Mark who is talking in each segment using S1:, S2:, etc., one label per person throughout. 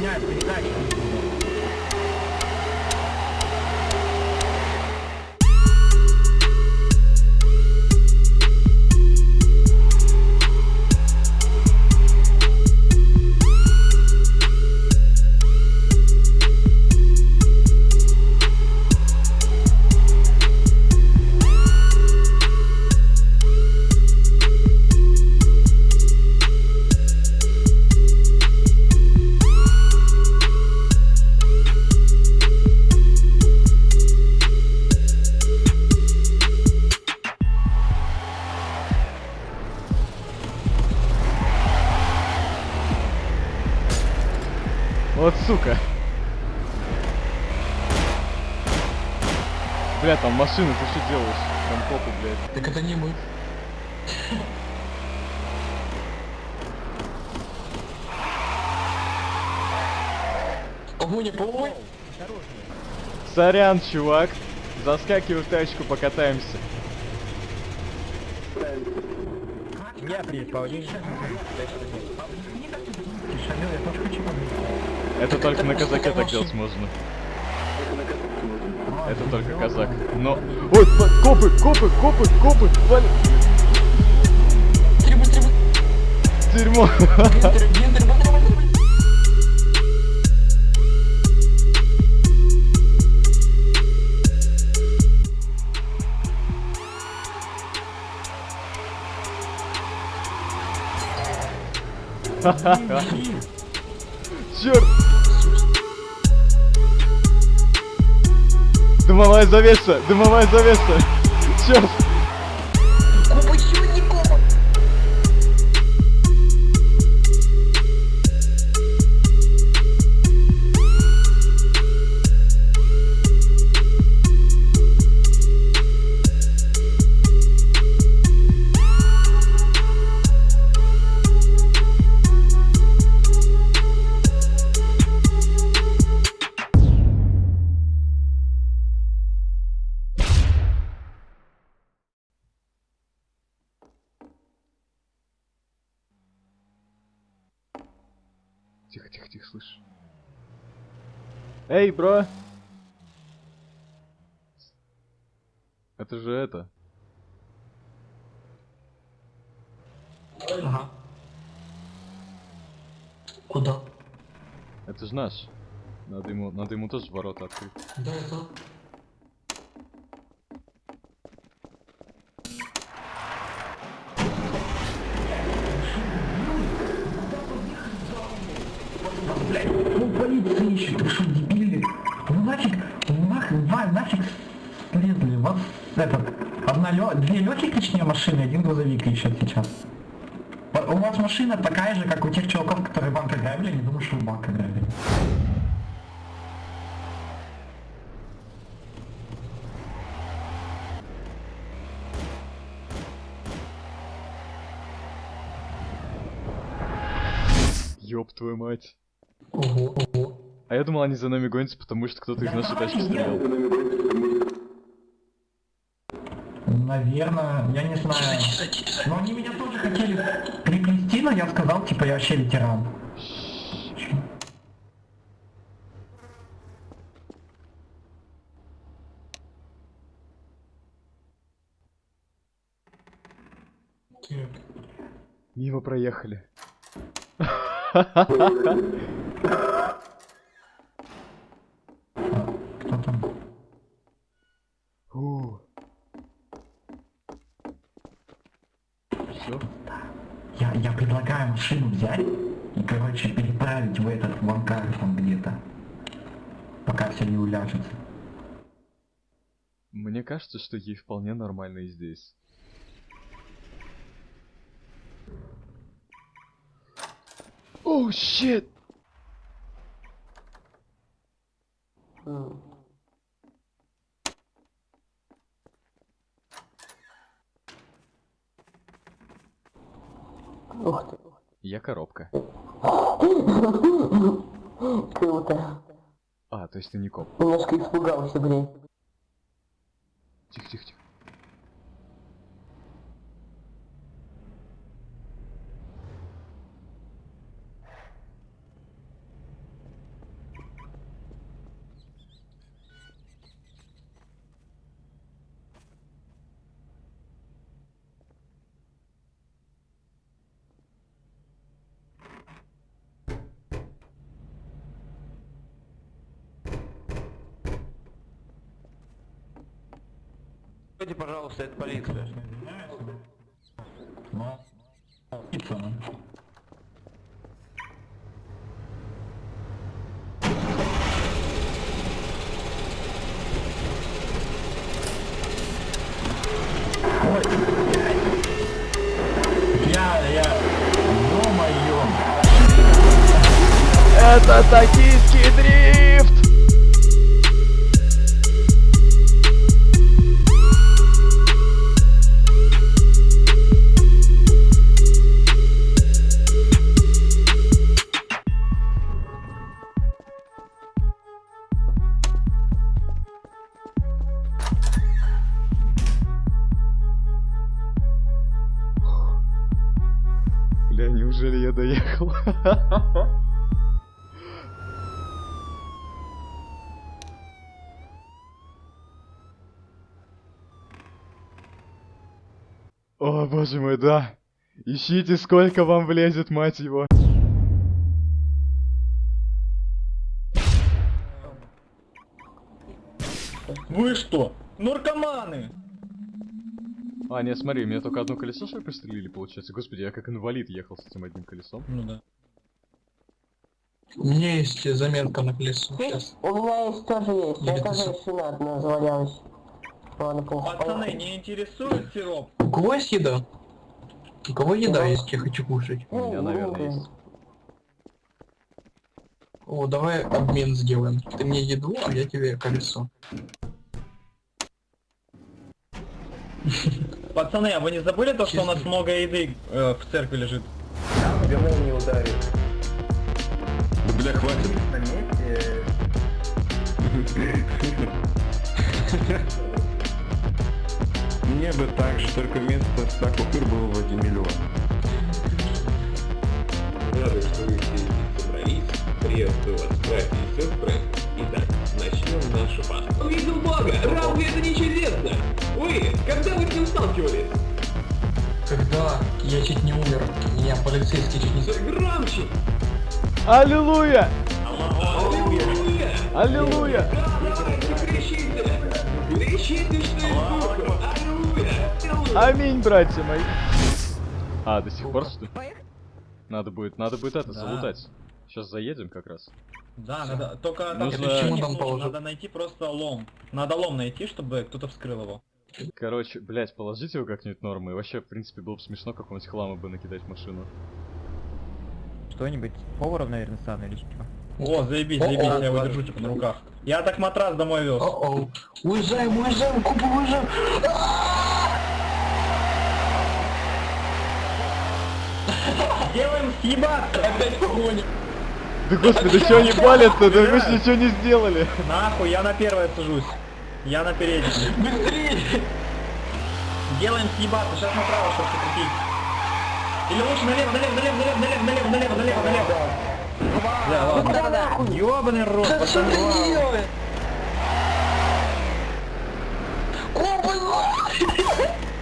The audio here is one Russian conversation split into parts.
S1: меня передать. Машина, ты что делаешь? Там попу, блядь.
S2: Так это не мы. Огонь, помой!
S1: Сорян, чувак. Заскакивай в тачку, покатаемся.
S3: Я при Паулине. Шамил, я тоже хочу победить.
S1: Это только на казаке так делать можно. Это только казак. Но... Ой, копы, копы, копы, копы, вали. Дерьмо. Черт! Дымовая завеса! Дымовая завеса! Черт! Тихо, тихо, тихо, слышь. Эй, бро! Это же это.
S2: Ага. Куда?
S1: Это же наш. Надо ему, надо ему тоже ворота открыть.
S2: Да, это...
S3: Ищет, вы что, дебили? Ну нафиг, нахрен, два, нафиг полезли. Вот этот, одна лё, две легких, точнее, машины, один грузовик ищет сейчас. У вас машина такая же, как у тех чуваков, которые банк ограбили, не думаю, что вы банк ограбили.
S1: Ёб твою мать.
S2: Ого, ого.
S1: А я думал, они за нами гонятся, потому что кто-то из нашей тачки стрелял.
S3: Наверное, я не знаю. Но они меня тоже хотели приплести, но я сказал, типа, я вообще ветеран.
S1: Мимо проехали.
S3: Кто там?
S1: Все?
S3: Я, я предлагаю машину взять и, короче, переправить в этот в ангар там где-то. Пока все не уляжется.
S1: Мне кажется, что ей вполне нормально и здесь. Оу, щит!
S4: Ух ты.
S1: Я коробка.
S4: Круто.
S1: А, то есть ты не коп.
S4: Немножко испугался, блин.
S1: Тихо, тихо, тихо.
S5: Пойди, пожалуйста, это полиция.
S1: О, боже мой, да. Ищите, сколько вам влезет, мать его.
S6: Вы что? Наркоманы!
S1: А, нет, смотри, меня только одно колесо, что ли, пострелили, получается. Господи, я как инвалид ехал с этим одним колесом.
S6: Ну да.
S2: У меня есть заметка на колесо. Сейчас.
S4: У меня есть тоже есть.
S2: Или
S4: Я тоже шина одна завалялась. Ладно, плохо.
S6: Пацаны,
S4: поехали.
S6: не интересует сироп?
S2: У кого есть еда? У кого еда есть? Я хочу кушать.
S1: У меня, наверное, есть.
S2: О, давай обмен сделаем. Ты мне еду, а я тебе колесо.
S6: Пацаны, а вы не забыли то, что у нас много еды э, в церкви лежит?
S5: не ударит.
S7: Бля, хватит. Мне бы так же, только вместо 100 купюр было в 1 миллион.
S8: Рады, что вы все здесь собрались. Приветствую вас, братья и сестры. Итак, начнем нашу пасту. Увидел Бога! Разве это не чудесно? Вы, когда вы с ним сталкивались?
S2: Когда я чуть не умер, меня полицейский чуть не...
S8: Громче!
S1: Аллилуйя!
S8: Аллилуйя!
S1: Аминь, братья мои. А, до сих пор что? ли? Надо будет, надо будет это,
S6: Да.
S1: залутать. Сейчас заедем как раз.
S6: Да, надо. Только
S1: Нужно-
S6: нужно,
S2: положу.
S6: надо найти просто лом. Надо лом найти, чтобы кто-то вскрыл его.
S1: Короче, блять, положите его как-нибудь нормы. И вообще, в принципе, было бы смешно какого-нибудь хлама бы накидать в машину.
S9: Что-нибудь? Поваров, наверное, стану или что?
S6: О, заебись, заебись, я его держу типа на руках. Я так матрас домой вез.
S2: О-оу. Уезжаем, уезжаем, Купа, уезжаем.
S6: Делаем съебаться!
S2: Опять погоня.
S1: Да господи, что они палят-то? Да вы ж ничего не сделали.
S6: Нахуй, я на первое сажусь. Я на переднее.
S2: Быстрее.
S6: Делаем съебаться, сейчас направо, чтобы прикрутить. Или лучше налево, налево, налево, налево, налево, налево, налево, налево, налево. Да, ладно. Ёбаный рот,
S2: Да что
S6: пацаны.
S2: ты делаешь? Купа,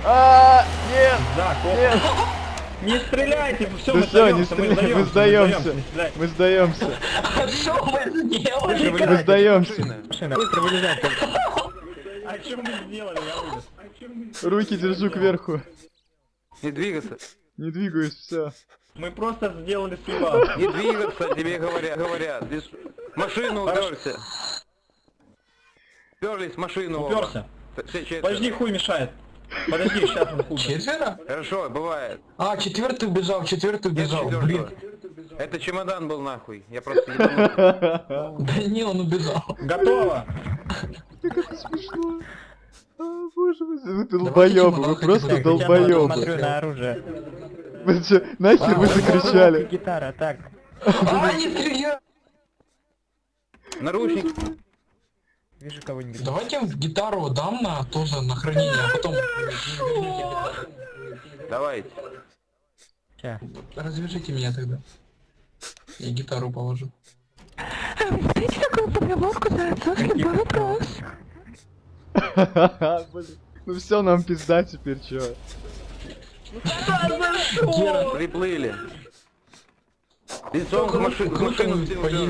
S1: А, нет,
S6: Да,
S1: нет.
S6: Не стреляйте, все,
S1: Да
S6: мы сдаемся, мы
S1: стреляй, мы
S6: сдаемся,
S1: сдаемся. Мы сдаемся.
S2: а что мы сделали?
S1: Мы сдаемся.
S9: Быстро вылезай.
S6: А что мы сделали, я вылез?
S1: Руки держу кверху.
S5: Не двигаться.
S1: Не двигаюсь, все.
S6: Мы просто сделали съебаться.
S5: Не двигаться, тебе говорят. говорят. Здесь Машину уперся. Уперлись в машину.
S6: Уперся. Подожди, хуй мешает. Подожди, сейчас он хуй.
S2: Четверо?
S5: Хорошо, бывает.
S2: А, четвертый убежал, четвертый убежал. Блин.
S5: Это чемодан был нахуй. Я просто.
S2: Да не, он убежал.
S6: Готово.
S1: Смешно. Боже мой, вы долбоёбы, вы просто долбоёбы.
S9: смотрю на оружие.
S1: Вы чё, нахер вы закричали?
S9: Гитара, так.
S2: А, не!
S5: Наручник.
S9: Вижу кого-нибудь.
S2: Давайте гитару дам на тоже на хранение, а потом
S5: Давайте.
S9: Ща.
S2: развяжите меня тогда. Я гитару положу.
S1: Блин. Ну все, нам пизда теперь, чё?
S2: Гера,
S5: Приплыли. Лицом к маши- к
S2: Круто
S5: машину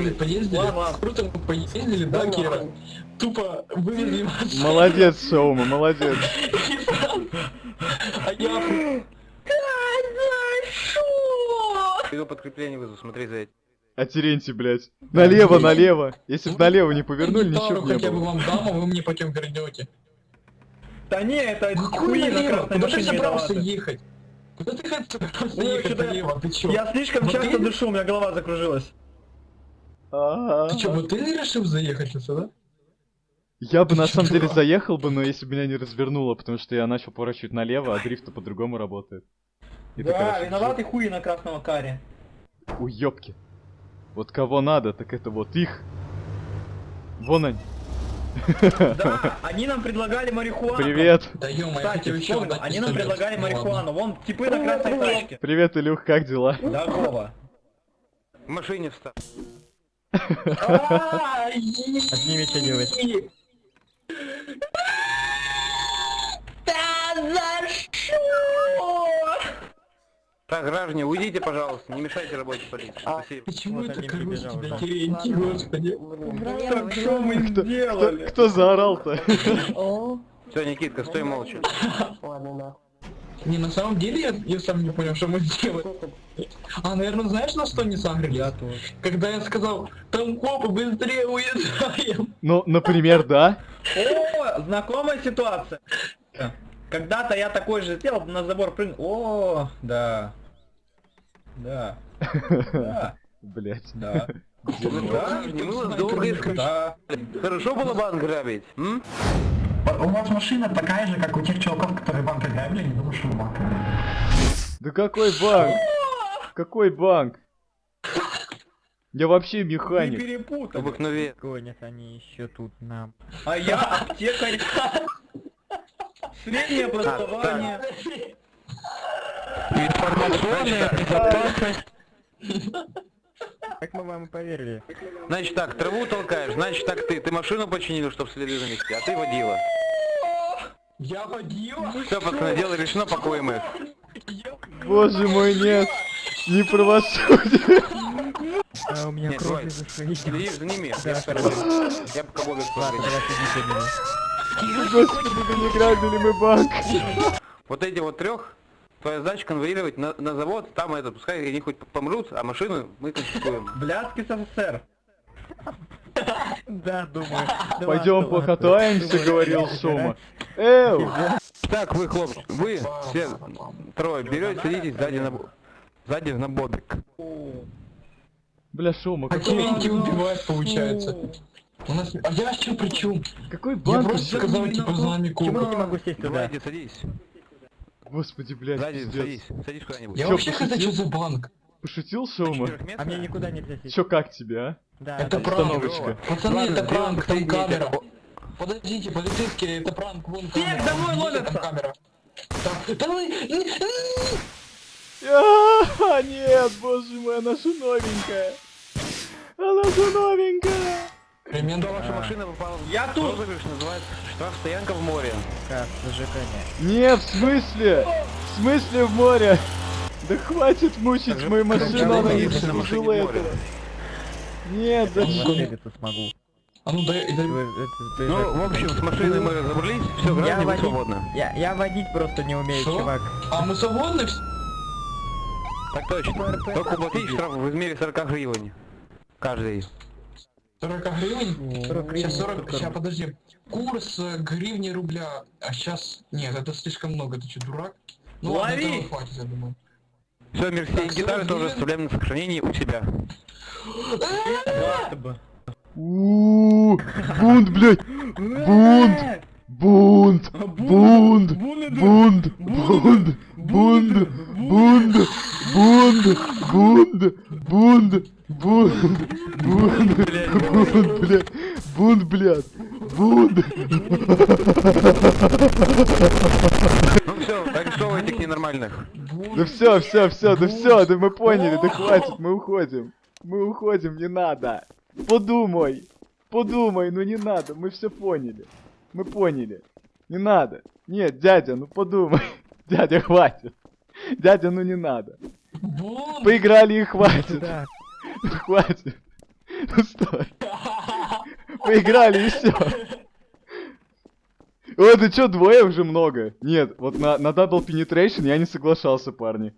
S2: мы поездили, круто мы поездили, да, Кира? Тупо вывезли машину.
S1: Молодец, Шаума, молодец.
S2: А я...
S5: Иду подкрепление вызову, смотри за этим.
S1: А Терентий, блядь. Налево, налево. Если бы налево не повернули, ничего бы не
S2: хотя бы вам дам, а вы мне потом вернете.
S6: Да не, это хуи на красной
S2: Куда ты
S6: машине
S2: собрался ехать? Куда ты собрался ехать налево? Ты чё?
S6: Я слишком часто дышу, у меня голова закружилась.
S1: А-а-а.
S2: Ты чё, вот ты решил заехать сюда?
S1: Я бы
S2: Ты
S1: на
S2: чё,
S1: самом деле заехал бы, но если бы меня не развернуло, потому что я начал поворачивать налево, а дрифт по-другому работает. И ты,
S6: Да, виноваты хуи на красного каре.
S1: Уёбки. Вот кого надо, так это вот их. Вон они.
S6: Да, они нам предлагали марихуану.
S1: Привет.
S2: Да ё
S6: Кстати, вспомнил, они нам предлагали марихуану. Вон, типы на красной тачке.
S1: Привет, Илюх, как дела?
S6: Вова.
S5: В машине встал.
S9: Отними, что делать.
S5: Так, граждане, уйдите, пожалуйста, не мешайте работе полиции. Спасибо.
S2: Почему
S9: Вот
S2: это короче тебя. Терентий, господи?
S6: Так что мы
S1: Кто, кто,
S6: сделали?
S1: кто заорал-то?
S5: Все, Никитка, стой молча.
S4: ладно.
S2: Не, на самом деле я, я сам не понял, что мы сделали. А, наверное, знаешь, на что не сагрили?
S9: Я тоже.
S2: Когда я сказал, там копы, быстрее уезжаем.
S1: Ну, например, да?
S6: О, знакомая ситуация. Когда-то я такой же сделал, на забор прыгнул. О, да. Да. Да.
S1: Блять.
S6: Да.
S5: Мы вас долго.
S6: Да.
S5: Хорошо было банк грабить?
S3: У вас машина такая же, как у тех чуваков, которые банк ограбили, не думаю, что банк.
S1: Да какой банк? Какой банк? Я вообще
S6: Не
S1: механик.
S6: перепутай.
S5: Обыкновенно.
S9: Гонят они еще тут нам.
S6: А я аптекарь. Среднее образование.
S5: Информационная безопасность.
S9: Как мы вам и поверили?
S5: Значит так, траву толкаешь, значит так ты. Ты машину починил, чтобы следы занести, а ты водила.
S2: Я водила.
S5: Все, пацаны, дело решено, пакуем их.
S1: Боже мой, нет. Не правосудие.
S9: А у меня
S5: Нет,
S9: кровь из.
S5: Следи за ними.
S9: Да,
S5: Я пока- Я пока
S9: за меня.
S1: Господи, не грабили мы банк.
S5: Вот эти вот трех, твоя задача конвоировать на, на завод, там это, пускай они хоть помрут, а машину мы конфискуем.
S6: Блядский СССР.
S9: Да, думаю.
S1: Пойдем
S9: Думаю,
S1: говорил. Шума. Эу!
S5: Так, вы, хлопцы, вы все трое берете, садитесь сзади на, сзади на бобик.
S1: Бля, Шума,
S2: А
S1: какой,
S2: Терентий убивает, получается. У нас... А я что при чем?
S1: какой
S2: Я
S1: банк?
S2: просто сказал, типа, за нами
S9: Почему я не могу сесть?
S5: Давайте, садись.
S1: Господи, блядь,
S5: Сзади,
S1: пиздец.
S5: садись, садись куда-нибудь.
S2: Я
S1: Чё,
S2: вообще
S1: пошутил?
S2: что за банк?
S1: Пошутил
S5: мест?
S9: А мне никуда нельзя сесть.
S1: Чё, как тебе, а?
S9: Да,
S2: Это
S9: да.
S2: пранк. Пацаны,
S5: Ладно,
S2: это пранк, там камера. Подождите, полицейские, это пранк, вон камера.
S6: домой
S2: Видите,
S6: ловятся.
S2: там камера. Да, вы...
S1: А, нет, боже мой, она же новенькая. Она же новенькая.
S2: Ремень
S5: Что ваша машина попала в
S6: Я тут.
S5: розыгрыш, называется штраф стоянка в море.
S9: Как, ЖК
S1: Нет, в смысле? В смысле в море? Да хватит мучить
S5: Скажи,
S1: мою машину,
S5: я
S1: она не заслужила этого. Нет,
S9: не
S1: зачем?
S9: Двигаться смогу.
S2: А ну дай, дай...
S5: Ну, в общем, с машиной мы разобрались, все,
S9: Я
S5: граждане, вы
S9: водить-
S5: свободны.
S9: Я, я водить просто не умею,
S2: Что?
S9: чувак.
S2: А мы свободны?
S5: Так точно. Только уплатить штраф в размере 40 гривен. Каждый.
S2: 40 гривен?
S9: 40
S2: Сейчас
S9: гривен,
S2: 40, сейчас подожди. Курс э, гривни рубля, а сейчас... Нет, это слишком много, ты что, дурак? Ну ладно,
S6: Лови!
S2: этого хватит, я думаю.
S5: Все, Мерси,
S2: Так,
S5: гитары
S2: 40
S5: тоже
S2: гривен?
S5: оставляем на сохранении у себя.
S1: Ууу, бунт, блядь, бунт, бунт, бунт, бунт, бунт, бунт, бунт, бунт, бунт, бунт, бунт, бунт, бунт, блядь, бунт, блядь, бунт.
S5: Ну все, арестовывайте этих ненормальных.
S1: Да все, все, все, да все, да мы поняли, да хватит, мы уходим. Мы уходим, не надо. Подумай, подумай, ну не надо, мы все поняли. Мы поняли. Не надо. Нет, дядя, ну подумай. Дядя, хватит. Дядя, ну не надо. Поиграли и хватит.
S9: Да.
S1: Ну, Хватит. Ну, Стой. Поиграли и все. Ой, ты чё, двое уже много? Нет, вот на, на Double Penetration я не соглашался, парни.